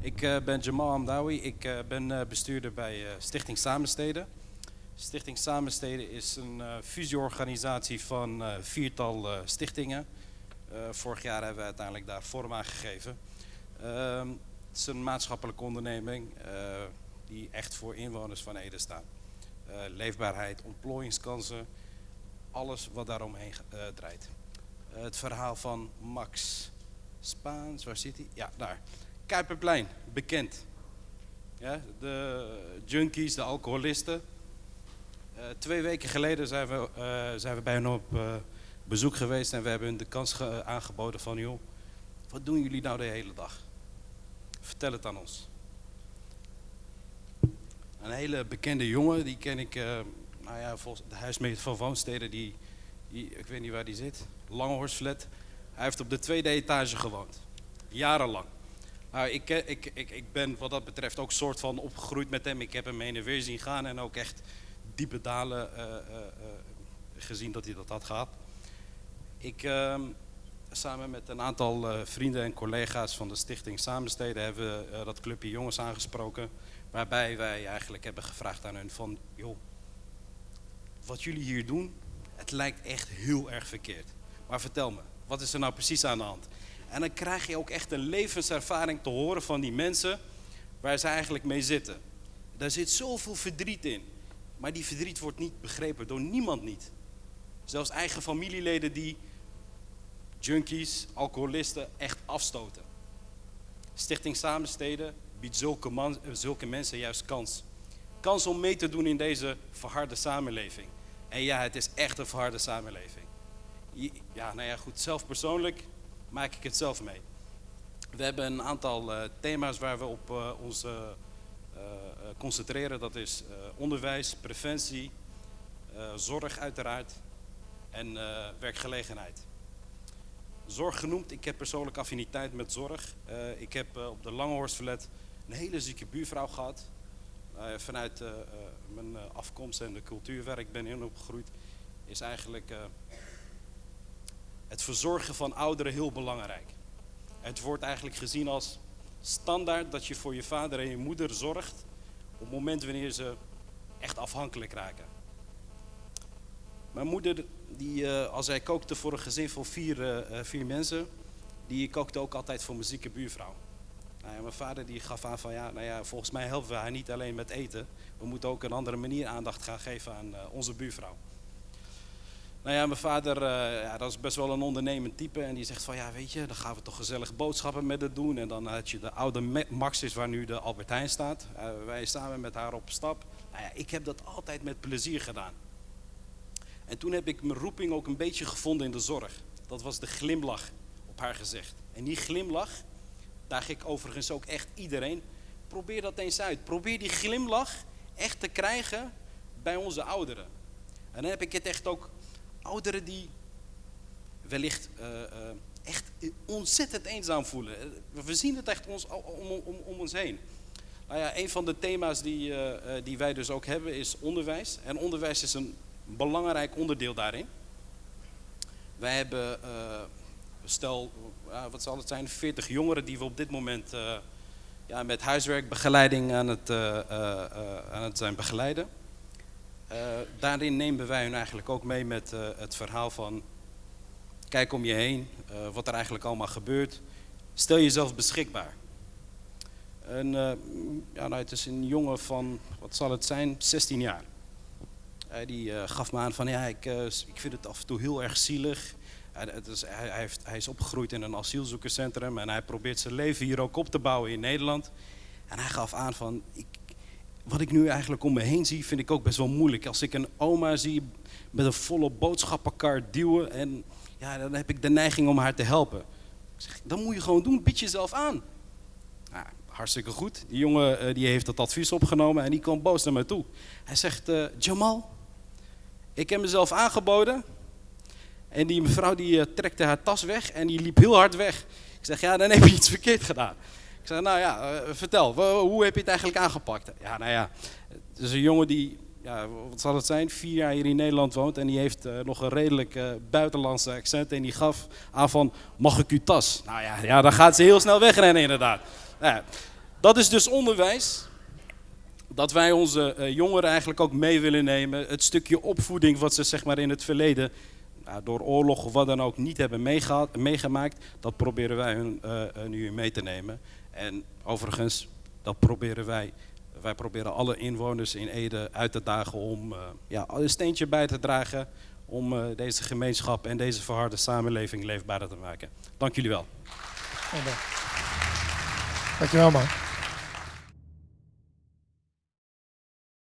Ik uh, ben Jamal Amdawi. Ik uh, ben uh, bestuurder bij Stichting Samensteden. Stichting Samensteden is een fusieorganisatie van viertal stichtingen. vorig jaar hebben we uiteindelijk daar vorm aan gegeven. Ehm, het is een maatschappelijke onderneming die echt voor inwoners van Ede staat. leefbaarheid, ontplooiingskansen, alles wat daaromheen draait. het verhaal van Max Spaans, waar zit hij? Ja, daar. Kuiperplein, bekend. Ja, de junkies, de alcoholisten. Uh, twee weken geleden zijn we, uh, zijn we bij hen op uh, bezoek geweest en we hebben hun de kans aangeboden van joh, wat doen jullie nou de hele dag? Vertel het aan ons. Een hele bekende jongen, die ken ik, nou ja, volgens de huismeester van Woonsteden, die, die, ik weet niet waar die zit, Langhorstflat. Hij heeft op de tweede etage gewoond, jarenlang. Nou, ik, ik, ik, ik ben wat dat betreft ook soort van opgegroeid met hem. Ik heb hem heen en weer zien gaan en ook echt diepe dalen uh, uh, uh, gezien dat hij dat had gehad. Ik, ehm, samen met een aantal vrienden en collega's van de stichting Samensteden hebben we dat clubje jongens aangesproken. Waarbij wij eigenlijk hebben gevraagd aan hun van, joh, wat jullie hier doen, het lijkt echt heel erg verkeerd. Maar vertel me, wat is er nou precies aan de hand? En dan krijg je ook echt een levenservaring te horen van die mensen waar ze eigenlijk mee zitten. Daar zit zoveel verdriet in. Maar die verdriet wordt niet begrepen door niemand niet. Zelfs eigen familieleden die junkies, alcoholisten echt afstoten. Stichting Samensteden biedt zulke, man, zulke mensen juist kans. Kans om mee te doen in deze verharde samenleving. En ja, het is echt een verharde samenleving. Ja, nou ja, goed, zelf persoonlijk maak ik het zelf mee. We hebben een aantal uh, thema's waar we op uh, ons uh, concentreren. Dat is onderwijs, preventie, zorg uiteraard en werkgelegenheid. Zorg genoemd, ik heb persoonlijk affiniteit met zorg. ik heb op de Langehorstverlet een hele zieke buurvrouw gehad. vanuit mijn afkomst en de cultuur waar ik ben in opgegroeid is eigenlijk verzorgen van ouderen heel belangrijk. Het wordt eigenlijk gezien als standaard dat je voor je vader en je moeder zorgt op het moment wanneer ze echt afhankelijk raken. Mijn moeder, die, uh, als hij kookte voor een gezin van vier, uh, vier mensen, die kookte ook altijd voor mijn zieke buurvrouw. Nou ja, mijn vader die gaf aan van ja, nou ja, volgens mij helpen we haar niet alleen met eten. We moeten ook een andere manier aandacht gaan geven aan onze buurvrouw. Nou ja, mijn vader, uh, ja, dat is best wel een ondernemend type. En die zegt van, ja weet je, dan gaan we toch gezellig boodschappen met het doen. En dan had je de oude Maxis waar nu de Albert Heijn staat. Uh, wij samen met haar op stap. Nou ja, ik heb dat altijd met plezier gedaan. En toen heb ik mijn roeping ook een beetje gevonden in de zorg. Dat was de glimlach op haar gezicht. En die glimlach, daag ik overigens ook echt iedereen. Probeer dat eens uit. Probeer die glimlach echt te krijgen bij onze ouderen. En dan heb ik het echt ook ouderen die wellicht uh, uh, echt ontzettend eenzaam voelen. We zien het echt ons, om, om, om ons heen. Nou ja, een van de thema's die, die wij dus ook hebben is onderwijs. En onderwijs is een belangrijk onderdeel daarin. Wij hebben, stel, wat zal het zijn, 40 jongeren die we op dit moment ja, met huiswerkbegeleiding aan het, aan het zijn begeleiden. Uh, daarin nemen wij hun eigenlijk ook mee met uh, het verhaal van kijk om je heen, uh, wat er eigenlijk allemaal gebeurt. Stel jezelf beschikbaar. En, ja, nou, het is een jongen van, wat zal het zijn, 16 jaar. die gaf me aan van ja, ik, ik vind het af en toe heel erg zielig. Het is, hij, hij, heeft, hij is opgegroeid in een asielzoekerscentrum en hij probeert zijn leven hier ook op te bouwen in Nederland. En hij gaf aan van, ik, wat ik nu eigenlijk om me heen zie, vind ik ook best wel moeilijk. Als ik een oma zie met een volle boodschappenkar duwen, en ja, dan heb ik de neiging om haar te helpen. Ik zeg, dan moet je gewoon doen, bied jezelf aan. Nou, hartstikke goed. Die jongen uh, die heeft dat advies opgenomen en die kwam boos naar mij toe. Hij zegt, uh, Jamal, ik heb mezelf aangeboden. En die mevrouw die uh, trekte haar tas weg en die liep heel hard weg. Ik zeg, ja, dan heb je iets verkeerd gedaan. Ik zei, nou ja, uh, vertel, hoe heb je het eigenlijk aangepakt? Ja, nou ja, het is een jongen die, ja, wat zal het zijn, vier jaar hier in Nederland woont en die heeft uh, nog een redelijk uh, buitenlandse accent en die gaf aan van, mag ik uw tas? Nou ja, ja dan gaat ze heel snel wegrennen inderdaad. Nou Dat is dus onderwijs. Dat wij onze eh, jongeren eigenlijk ook mee willen nemen. Het stukje opvoeding wat ze zeg maar, in het verleden nou, door oorlog of wat dan ook niet hebben meegemaakt. Dat proberen wij hun uh, nu mee te nemen. En overigens, dat proberen wij. Wij proberen alle inwoners in Ede uit te dagen om ja, een steentje bij te dragen om deze gemeenschap en deze verharde samenleving leefbaarder te maken. Dank jullie wel. Dankjewel man.